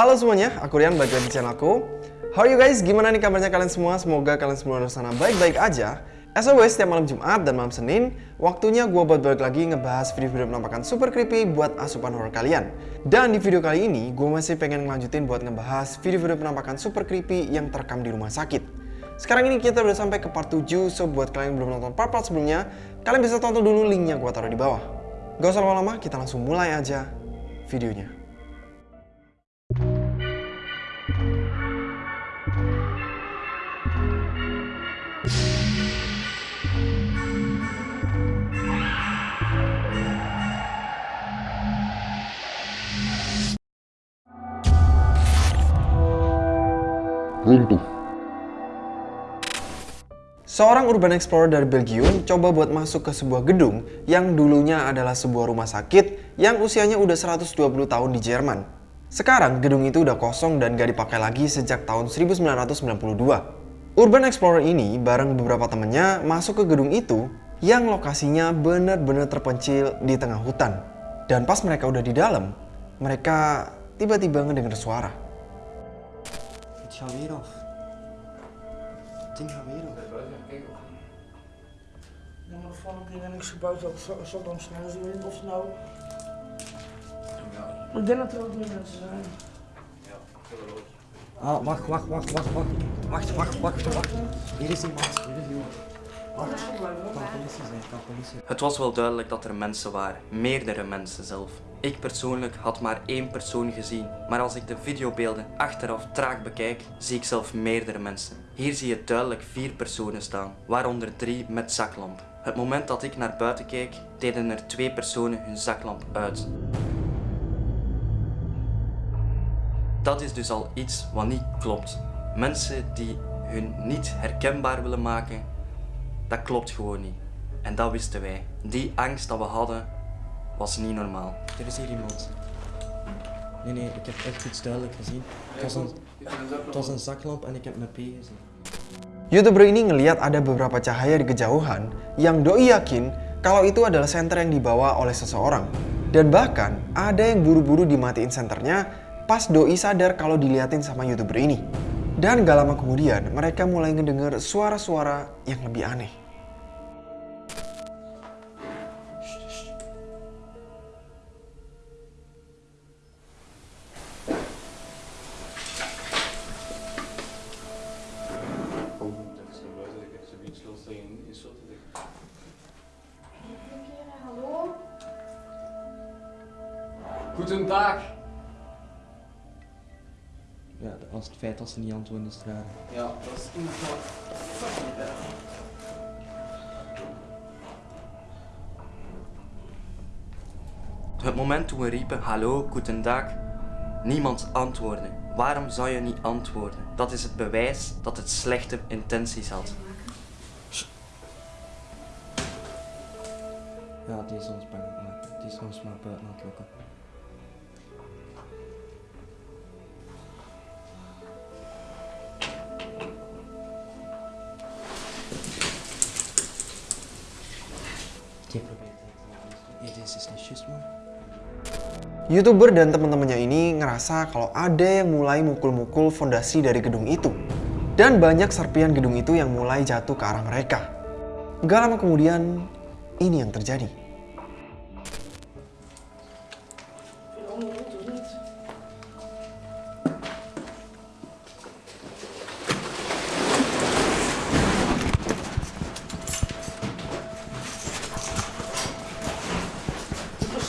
Halo semuanya, aku Rian, balik lagi di channel aku. How are you guys? Gimana nih kabarnya kalian semua? Semoga kalian semua di sana baik-baik aja. As always, setiap malam Jumat dan malam Senin, waktunya gue buat balik lagi ngebahas video-video penampakan super creepy buat asupan horror kalian. Dan di video kali ini, gue masih pengen ngelanjutin buat ngebahas video-video penampakan super creepy yang terekam di rumah sakit. Sekarang ini kita udah sampai ke part 7, so buat kalian yang belum nonton part-part sebelumnya, kalian bisa tonton dulu linknya gue taruh di bawah. Gak usah lama-lama, kita langsung mulai aja videonya. Runtuh. Seorang urban explorer dari Belgium coba buat masuk ke sebuah gedung yang dulunya adalah sebuah rumah sakit yang usianya udah 120 tahun di Jerman. Sekarang gedung itu udah kosong dan gak dipakai lagi sejak tahun 1992. Urban explorer ini bareng beberapa temennya masuk ke gedung itu yang lokasinya benar-benar terpencil di tengah hutan. Dan pas mereka udah di dalam, mereka tiba-tiba ngedenger suara. Het gaat weer af. Het ding gaat weer af. Ja, maar van ik denk dat niks gebouwd zo dan snel zo in. Of nou. Ik denk dat er ook meer mensen zijn. Ah, wacht, wacht, wacht, wacht, wacht. Wacht, wacht, wacht, wacht. Hier is iemand, hier is iemand. Wacht, het kan politie zijn, het kan politie zijn. Het was wel duidelijk dat er mensen waren, meerdere mensen zelf. Ik persoonlijk had maar één persoon gezien, maar als ik de videobeelden achteraf traag bekijk, zie ik zelf meerdere mensen. Hier zie je duidelijk vier personen staan, waaronder drie met zaklamp. Het moment dat ik naar buiten keek, deden er twee personen hun zaklamp uit. Dat is dus al iets wat niet klopt. Mensen die hun niet herkenbaar willen maken, dat klopt gewoon niet. En dat wisten wij. Die angst dat we hadden, was niet normaal. Er is hier iemand. Nee, nee, ik heb echt iets duidelijk gezien. Het was een, het was een zaklamp en ik heb mijn P gezien. Youtuber ini ngeliat ada beberapa cahaya di kejauhan yang doi yakin kalau itu adalah senter yang dibawa oleh seseorang. Dan bahkan ada yang buru-buru dimatiin senternya pas doi sadar kalau diliatin sama youtuber ini. Dan gak lama kemudian mereka mulai ngedenger suara-suara yang lebih aneh. Als ze niet antwoorden is raar. Ja, dat is inderdaad fucking erg. Het moment toen we riepen hallo, goedendag, niemand antwoordde. Waarom zou je niet antwoorden? Dat is het bewijs dat het slechte intenties had. Ja, die is ons bang maken. Die is ons maar buiten aan het lokken. Youtuber dan teman-temannya ini ngerasa kalau ada yang mulai mukul-mukul fondasi dari gedung itu. Dan banyak serpian gedung itu yang mulai jatuh ke arah mereka. Gak lama kemudian, ini yang terjadi.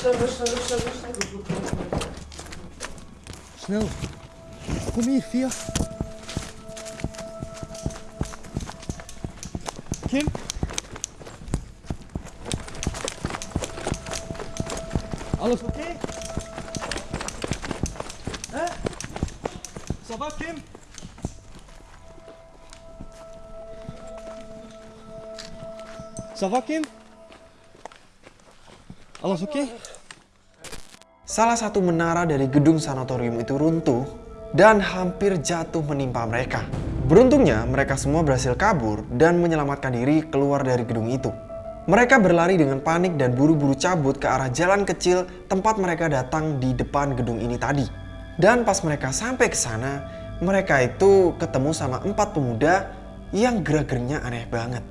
Snel. Kom hier, Via. Kim. Alles oké? Hè? Ça va, Kim? Ça va, Kim? Alles oké? Salah satu menara dari gedung sanatorium itu runtuh dan hampir jatuh menimpa mereka. Beruntungnya, mereka semua berhasil kabur dan menyelamatkan diri keluar dari gedung itu. Mereka berlari dengan panik dan buru-buru cabut ke arah jalan kecil tempat mereka datang di depan gedung ini tadi. Dan pas mereka sampai ke sana, mereka itu ketemu sama empat pemuda yang gerak-geriknya aneh banget.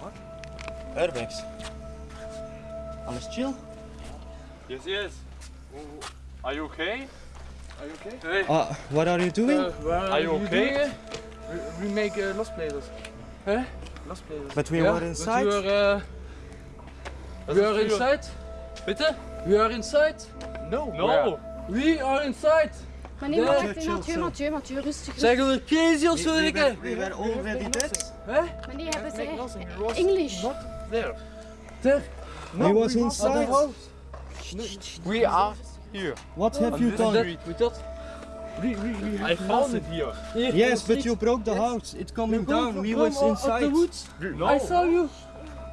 Wat? Airbags. Alles chill? Yes, yes. Are you okay? Are you okay? Hey. Uh, what are you doing? Are you okay? We, we make uh, lost places. Huh? Lost places. but we Yeah, were inside. But we are, uh, we are inside. Bitte? We are inside. No. No. We are inside. Chill, Mathieu. Mathieu, Mathieu, rustig. Zeggen we crazy of we, were, we were already dead. Hè? Maar nee, hebben zij Nothing. He was English. not there. Ter? he was inside. We are here. What have you done? Hoe dat? We, we, we I found it here. Yes, but you broke the house. It's coming down. We was Up inside. the woods. No. I saw you.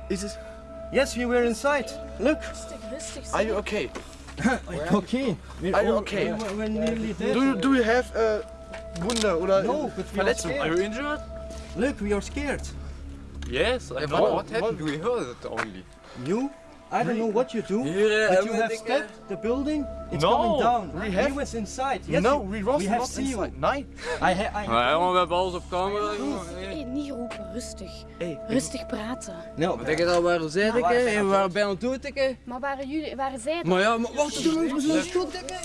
Is it? Yes, we were inside. Look. Rustig, rustig. Are you okay? Okay. We're Are you okay? We were nearly dead. Do you, do you have a Wunde oder No, but we are Verletzung? Are you injured? Look, we are scared. Yes. I what- know. what happened? We heard it only. You? I don't know what you do. Hier, eh, But you we have stepped the building. It's No, coming down. we he have- was inside. Yes, no, you- we was we have not seen you. inside. Nee. I, ha I Ja, jongen, we hebben alles op camera. Hey, niet roepen, rustig. Hey, Rustig praten. No, Denk je dat we waren zij, dikke? waren wij En we waren bijna dood, dikke? Maar waren jullie, waren zij? Maar ja, maar wacht, doe nog zo'n schot, dikke.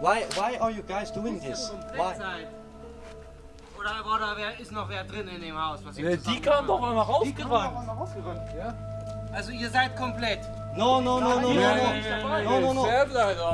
why, why are you guys doing this? Why? Oder, oder wer ist noch wer drin in dem Haus? Was ihr Die zusammen kam doch gemacht mal rausgerannt. Also ihr seid komplett. No, no, no, no, no, Ja, no. ja, ja, ja. No, no,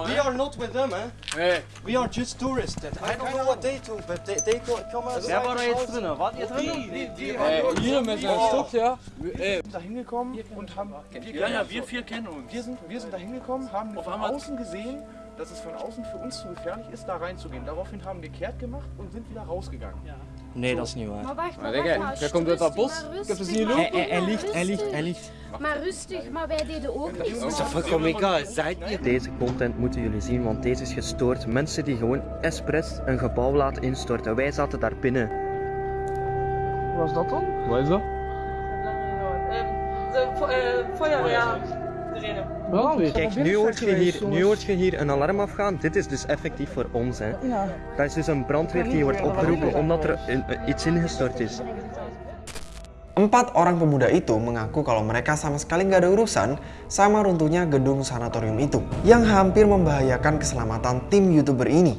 We are not with them, eh? We are just tourists. I don't know what they do, but they, they go, come outside. Wer war da jetzt drin? Wart ihr drin? Hey, hier met zijn stok, ja. Hey, da hingekommen und haben. ja, ja, wir vier kennen uns. Wir sind, wir sind da hingekommen, haben von außen gesehen, dass es von außen für uns zu gefährlich ist, da reinzugehen. Daraufhin haben wir kehrt gemacht und sind wieder rausgegangen. Nee, dat is niet waar. Maar wacht, maar dikke, wacht jij komt uit dat bos. maar Ik heb ze rustig, zien maar lopen. Hij, ligt, hij ligt, hij ligt. Maar rustig, maar wij deden ook niks. Ist doch vollkommen egal. Seid ihr Deze content moeten jullie zien, want deze is gestoord. Mensen die gewoon expres een gebouw laten instorten. Wij zaten daar binnen. Wat is dat dan? Wat is dat? Brandweer. Kijk, nu hoort, je hier, nu hoort je hier een alarm afgaan. Dit is dus effectief voor ons. Hè. Dat is dus een brandweer die wordt opgeroepen omdat er een- een- iets ingestort is. Empat orang pemuda itu mengaku kalau mereka sama sekali nggak ada urusan sama runtuhnya gedung sanatorium itu yang hampir membahayakan keselamatan tim youtuber ini.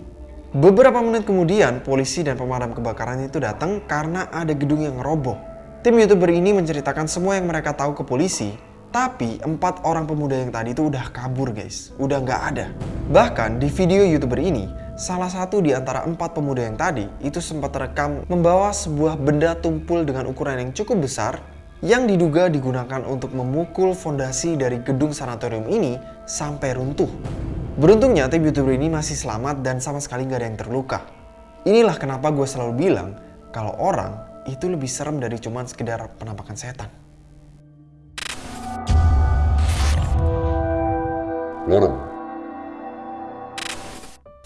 Beberapa menit kemudian, polisi dan pemadam kebakaran itu datang karena ada gedung yang roboh. Tim youtuber ini menceritakan semua yang mereka tahu ke polisi, tapi empat orang pemuda yang tadi itu udah kabur guys, udah nggak ada. Bahkan di video youtuber ini, salah satu di antara empat pemuda yang tadi itu sempat terekam membawa sebuah benda tumpul dengan ukuran yang cukup besar yang diduga digunakan untuk memukul fondasi dari gedung sanatorium ini sampai runtuh. Beruntungnya tim youtuber ini masih selamat dan sama sekali nggak ada yang terluka. Inilah kenapa gue selalu bilang kalau orang itu lebih serem dari cuman sekedar penampakan setan. Lorong.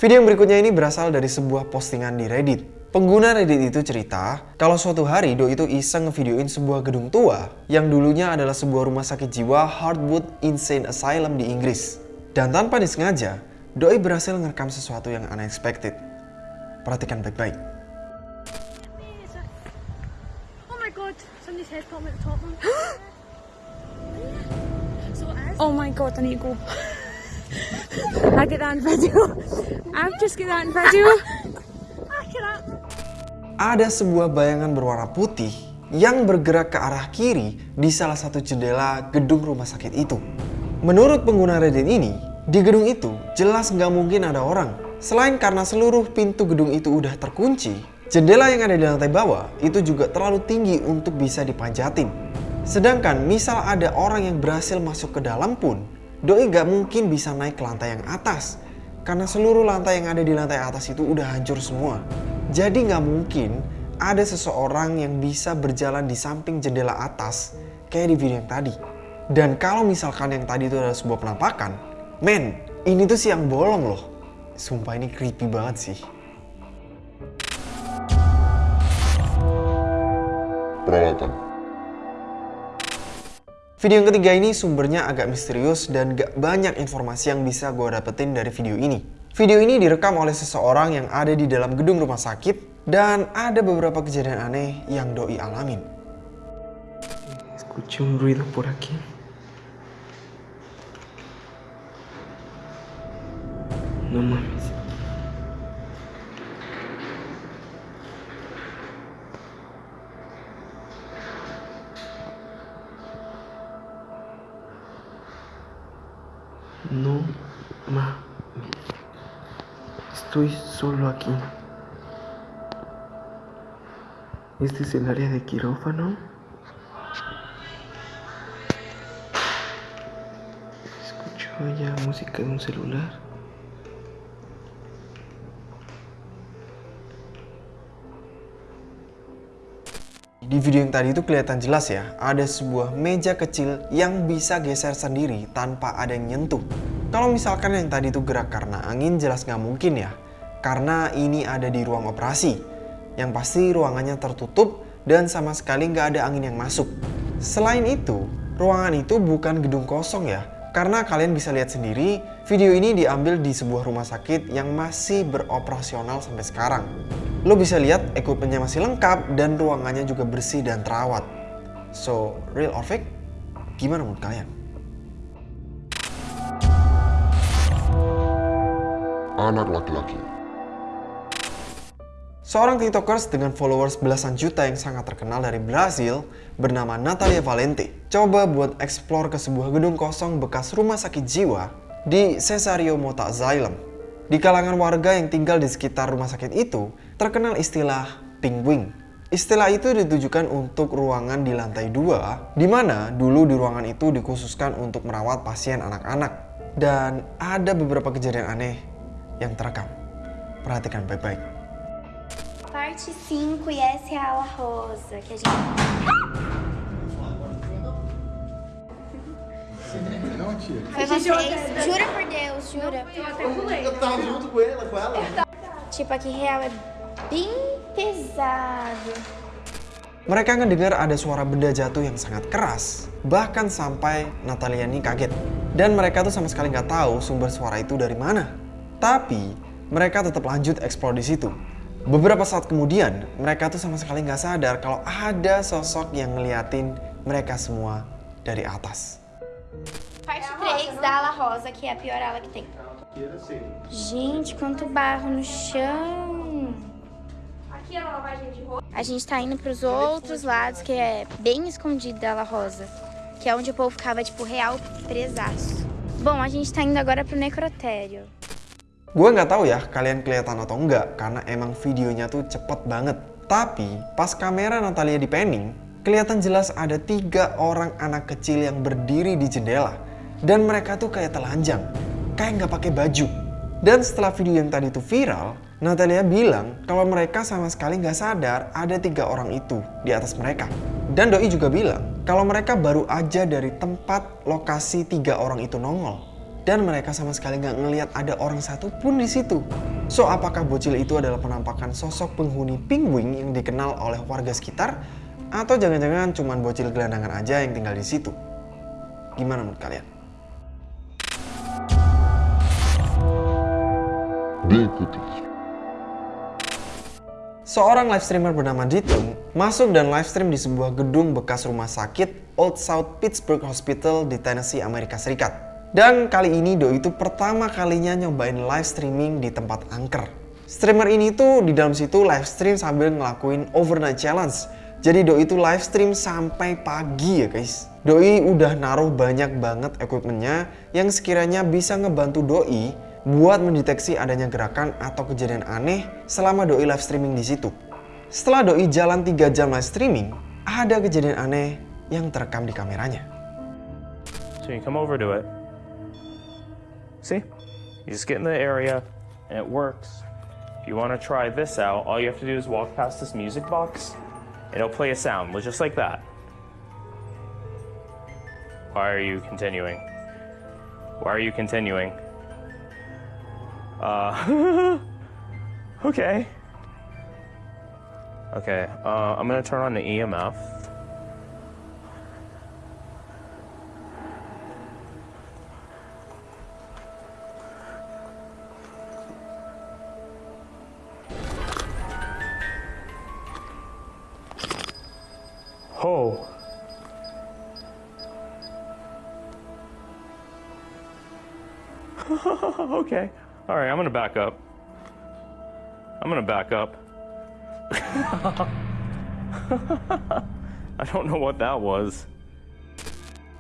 Video yang berikutnya ini berasal dari sebuah postingan di Reddit. Pengguna Reddit itu cerita kalau suatu hari Do itu iseng ngevideoin sebuah gedung tua yang dulunya adalah sebuah rumah sakit jiwa Hardwood Insane Asylum di Inggris. Dan tanpa disengaja, Doi berhasil ngerekam sesuatu yang unexpected. Perhatikan baik-baik. Oh my god, somebody's head popping at the top one. so as Oh my god, I need to go. I get that in video. I've just get that in video. I cannot. Ada sebuah bayangan berwarna putih yang bergerak ke arah kiri di salah satu jendela gedung rumah sakit itu. Menurut pengguna Reddit ini, di gedung itu jelas nggak mungkin ada orang. Selain karena seluruh pintu gedung itu udah terkunci, jendela yang ada di lantai bawah itu juga terlalu tinggi untuk bisa dipanjatin. Sedangkan misal ada orang yang berhasil masuk ke dalam pun, Doi gak mungkin bisa naik ke lantai yang atas. Karena seluruh lantai yang ada di lantai atas itu udah hancur semua. Jadi nggak mungkin ada seseorang yang bisa berjalan di samping jendela atas kayak di video yang tadi. Dan kalau misalkan yang tadi itu adalah sebuah penampakan, men, ini tuh siang bolong loh. Sumpah ini creepy banget sih. peralatan. Video yang ketiga ini sumbernya agak misterius dan gak banyak informasi yang bisa gue dapetin dari video ini. Video ini direkam oleh seseorang yang ada di dalam gedung rumah sakit dan ada beberapa kejadian aneh yang doi alamin. Escuché un ruido por aquí. No. Estoy solo aquí. Este es el área de quirófano. Escucho ya música de un celular. Di video yang tadi itu kelihatan jelas ya, ada sebuah meja kecil yang bisa geser sendiri tanpa ada yang nyentuh. Kalau misalkan yang tadi itu gerak karena angin jelas nggak mungkin ya, karena ini ada di ruang operasi. Yang pasti ruangannya tertutup dan sama sekali nggak ada angin yang masuk. Selain itu, ruangan itu bukan gedung kosong ya, karena kalian bisa lihat sendiri, video ini diambil di sebuah rumah sakit yang masih beroperasional sampai sekarang. Lo bisa lihat equipmentnya masih lengkap dan ruangannya juga bersih dan terawat. So, real or fake? Gimana menurut kalian? Anak laki-laki. Seorang tiktokers dengan followers belasan juta yang sangat terkenal dari Brazil bernama Natalia Valente coba buat explore ke sebuah gedung kosong bekas rumah sakit jiwa di Cesario Mota Asylum. Di kalangan warga yang tinggal di sekitar rumah sakit itu terkenal istilah penguin. Istilah itu ditujukan untuk ruangan di lantai dua, di mana dulu di ruangan itu dikhususkan untuk merawat pasien anak-anak. Dan ada beberapa kejadian aneh yang terekam. Perhatikan baik-baik. Parte 5 e essa é a ala rosa que a gente. Foi vocês? Jura por Deus, jura? Eu tava junto com ela, com ela. Tipo, aqui real é bem pesado. Mereka ngedengar ada suara benda jatuh yang sangat keras, bahkan sampai Natalia ini kaget. Dan mereka tuh sama sekali nggak tahu sumber suara itu dari mana. Tapi mereka tetap lanjut explore di situ. Beberapa saat kemudian, mereka tuh sama sekali nggak sadar kalau ada sosok yang ngeliatin mereka semua dari atas. Parte 3 da ala rosa, que é a pior ala que tem. Gente, quanto barro no chão. Aqui é a lavagem de roupa. A gente tá indo pros outros lados, que é bem escondido da ala rosa. Que é onde o povo ficava, tipo, real presaço. Bom, a gente tá indo agora pro necrotério. Gue nggak tahu ya kalian kelihatan atau enggak karena emang videonya tuh cepet banget. Tapi pas kamera Natalia di panning, kelihatan jelas ada tiga orang anak kecil yang berdiri di jendela dan mereka tuh kayak telanjang, kayak nggak pakai baju. Dan setelah video yang tadi tuh viral, Natalia bilang kalau mereka sama sekali nggak sadar ada tiga orang itu di atas mereka. Dan Doi juga bilang kalau mereka baru aja dari tempat lokasi tiga orang itu nongol dan mereka sama sekali nggak ngelihat ada orang satu pun di situ. So, apakah bocil itu adalah penampakan sosok penghuni penguin yang dikenal oleh warga sekitar? Atau jangan-jangan cuman bocil gelandangan aja yang tinggal di situ? Gimana menurut kalian? Diikuti. Seorang live streamer bernama Ditung masuk dan live stream di sebuah gedung bekas rumah sakit Old South Pittsburgh Hospital di Tennessee, Amerika Serikat. Dan kali ini Doi itu pertama kalinya nyobain live streaming di tempat angker. Streamer ini tuh di dalam situ live stream sambil ngelakuin overnight challenge. Jadi Doi itu live stream sampai pagi ya guys. Doi udah naruh banyak banget equipmentnya yang sekiranya bisa ngebantu Doi buat mendeteksi adanya gerakan atau kejadian aneh selama Doi live streaming di situ. Setelah Doi jalan 3 jam live streaming, ada kejadian aneh yang terekam di kameranya. So you come over to it. See? You just get in the area and it works. If you want to try this out, all you have to do is walk past this music box and it'll play a sound just like that. Why are you continuing? Why are you continuing? Uh, okay. Okay, uh, I'm gonna turn on the EMF. Oh. okay. All right, I'm gonna back up. I'm gonna back up. I don't know what that was.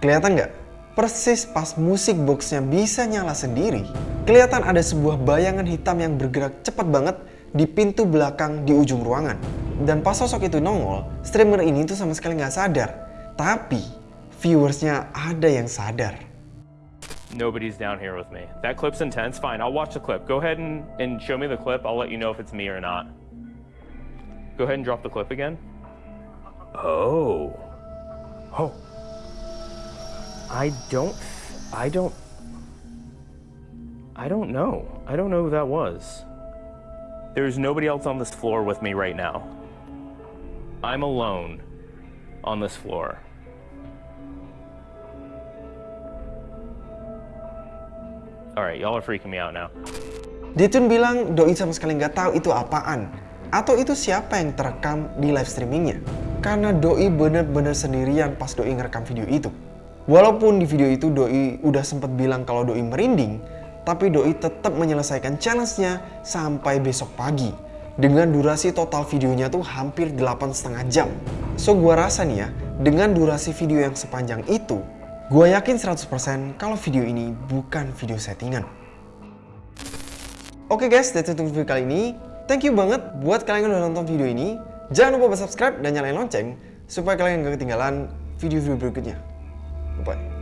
Kelihatan nggak? Persis pas musik boxnya bisa nyala sendiri, kelihatan ada sebuah bayangan hitam yang bergerak cepat banget di pintu belakang di ujung ruangan. Dan pas sosok itu nongol, streamer ini tuh sama sekali nggak sadar. Tapi, viewersnya ada yang sadar. Nobody's down here with me. That clip's intense. Fine, I'll watch the clip. Go ahead and, and show me the clip. I'll let you know if it's me or not. Go ahead and drop the clip again. Oh. Oh. I don't. I don't. I don't know. I don't know who that was. There's nobody else on this floor with me right now. I'm alone on this floor. Alright, y'all are freaking me out now. Ditun bilang Doi sama sekali nggak tahu itu apaan. Atau itu siapa yang terekam di live streamingnya. Karena Doi bener-bener sendirian pas Doi ngerekam video itu. Walaupun di video itu Doi udah sempet bilang kalau Doi merinding, tapi Doi tetap menyelesaikan challenge-nya sampai besok pagi. Dengan durasi total videonya tuh hampir 8,5 jam. So gua rasa nih ya, dengan durasi video yang sepanjang itu, Gue yakin 100% kalau video ini bukan video settingan. Oke okay guys, that's it untuk video kali ini. Thank you banget buat kalian yang udah nonton video ini. Jangan lupa subscribe dan nyalain lonceng supaya kalian gak ketinggalan video-video berikutnya. Bye.